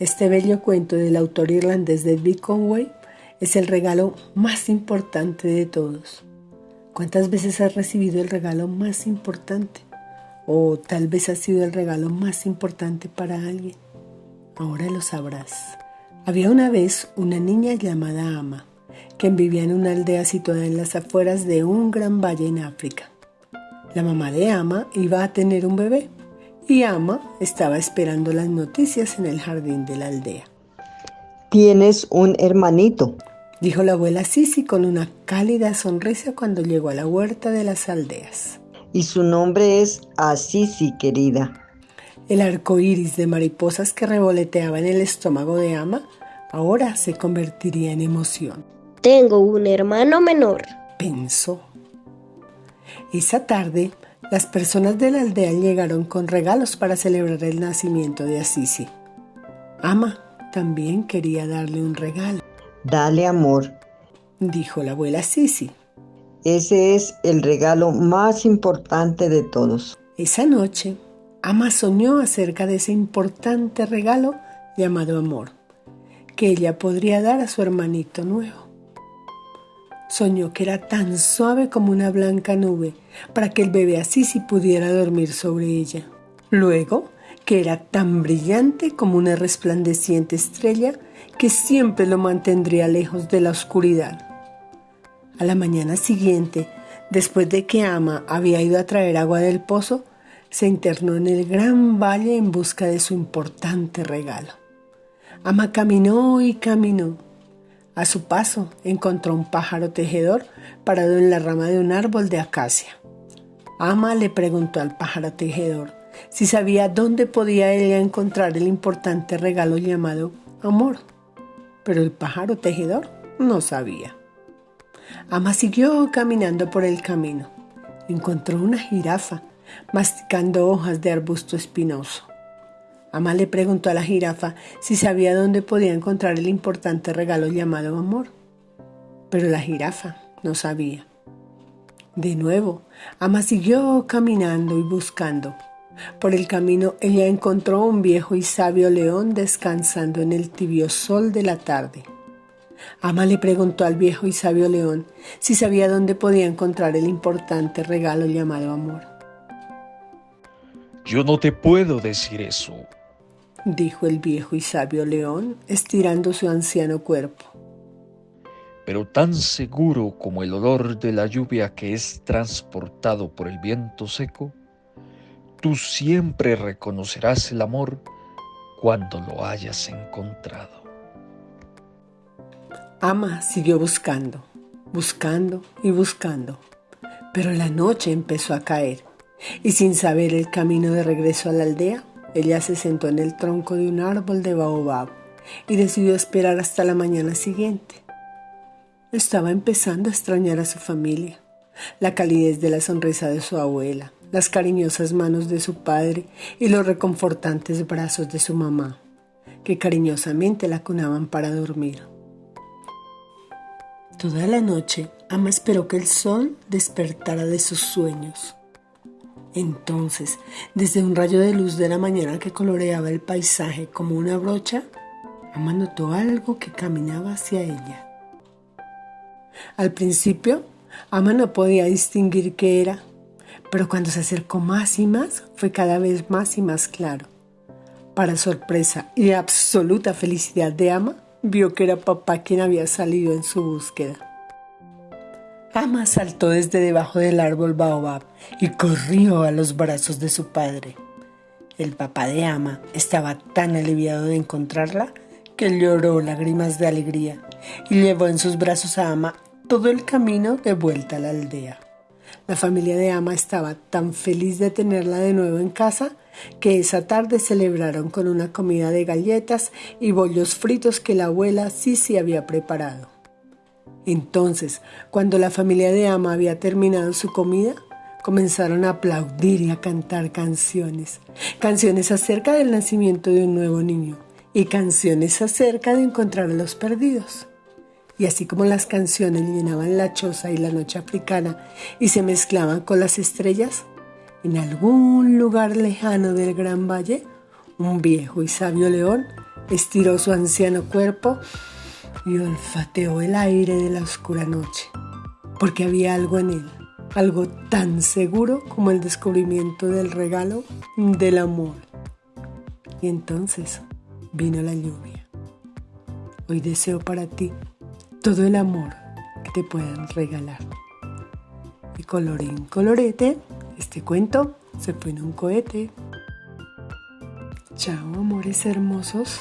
Este bello cuento del autor irlandés David Conway es el regalo más importante de todos. ¿Cuántas veces has recibido el regalo más importante? O tal vez ha sido el regalo más importante para alguien. Ahora lo sabrás. Había una vez una niña llamada Ama, que vivía en una aldea situada en las afueras de un gran valle en África. La mamá de Ama iba a tener un bebé y Ama estaba esperando las noticias en el jardín de la aldea. Tienes un hermanito, dijo la abuela Sisi con una cálida sonrisa cuando llegó a la huerta de las aldeas. Y su nombre es Asisi, querida. El arco iris de mariposas que revoloteaba en el estómago de Ama ahora se convertiría en emoción. Tengo un hermano menor, pensó. Esa tarde, las personas de la aldea llegaron con regalos para celebrar el nacimiento de Asisi. Ama también quería darle un regalo. Dale amor, dijo la abuela Sisi. Ese es el regalo más importante de todos. Esa noche, Ama soñó acerca de ese importante regalo llamado amor, que ella podría dar a su hermanito nuevo. Soñó que era tan suave como una blanca nube para que el bebé así sí pudiera dormir sobre ella. Luego, que era tan brillante como una resplandeciente estrella que siempre lo mantendría lejos de la oscuridad. A la mañana siguiente, después de que Ama había ido a traer agua del pozo, se internó en el gran valle en busca de su importante regalo. Ama caminó y caminó a su paso encontró un pájaro tejedor parado en la rama de un árbol de acacia. Ama le preguntó al pájaro tejedor si sabía dónde podía ella encontrar el importante regalo llamado amor, pero el pájaro tejedor no sabía. Ama siguió caminando por el camino. Encontró una jirafa masticando hojas de arbusto espinoso. Ama le preguntó a la jirafa si sabía dónde podía encontrar el importante regalo llamado amor. Pero la jirafa no sabía. De nuevo, Ama siguió caminando y buscando. Por el camino ella encontró un viejo y sabio león descansando en el tibio sol de la tarde. Ama le preguntó al viejo y sabio león si sabía dónde podía encontrar el importante regalo llamado amor. Yo no te puedo decir eso, dijo el viejo y sabio león, estirando su anciano cuerpo. Pero tan seguro como el olor de la lluvia que es transportado por el viento seco, tú siempre reconocerás el amor cuando lo hayas encontrado. Ama siguió buscando, buscando y buscando, pero la noche empezó a caer y sin saber el camino de regreso a la aldea, ella se sentó en el tronco de un árbol de baobab y decidió esperar hasta la mañana siguiente. Estaba empezando a extrañar a su familia, la calidez de la sonrisa de su abuela, las cariñosas manos de su padre y los reconfortantes brazos de su mamá, que cariñosamente la cunaban para dormir. Toda la noche, Ama esperó que el sol despertara de sus sueños. Entonces, desde un rayo de luz de la mañana que coloreaba el paisaje como una brocha, Ama notó algo que caminaba hacia ella. Al principio, Ama no podía distinguir qué era, pero cuando se acercó más y más, fue cada vez más y más claro. Para sorpresa y absoluta felicidad de Ama, vio que era papá quien había salido en su búsqueda. Ama saltó desde debajo del árbol baobab y corrió a los brazos de su padre. El papá de Ama estaba tan aliviado de encontrarla que lloró lágrimas de alegría y llevó en sus brazos a Ama todo el camino de vuelta a la aldea. La familia de Ama estaba tan feliz de tenerla de nuevo en casa que esa tarde celebraron con una comida de galletas y bollos fritos que la abuela Sisi había preparado. Entonces, cuando la familia de Ama había terminado su comida, comenzaron a aplaudir y a cantar canciones. Canciones acerca del nacimiento de un nuevo niño y canciones acerca de encontrar a los perdidos. Y así como las canciones llenaban la choza y la noche africana y se mezclaban con las estrellas, en algún lugar lejano del gran valle, un viejo y sabio león estiró su anciano cuerpo y olfateó el aire de la oscura noche, porque había algo en él, algo tan seguro como el descubrimiento del regalo del amor. Y entonces vino la lluvia. Hoy deseo para ti todo el amor que te puedan regalar. Y colorín colorete, este cuento se fue en un cohete. Chao, amores hermosos.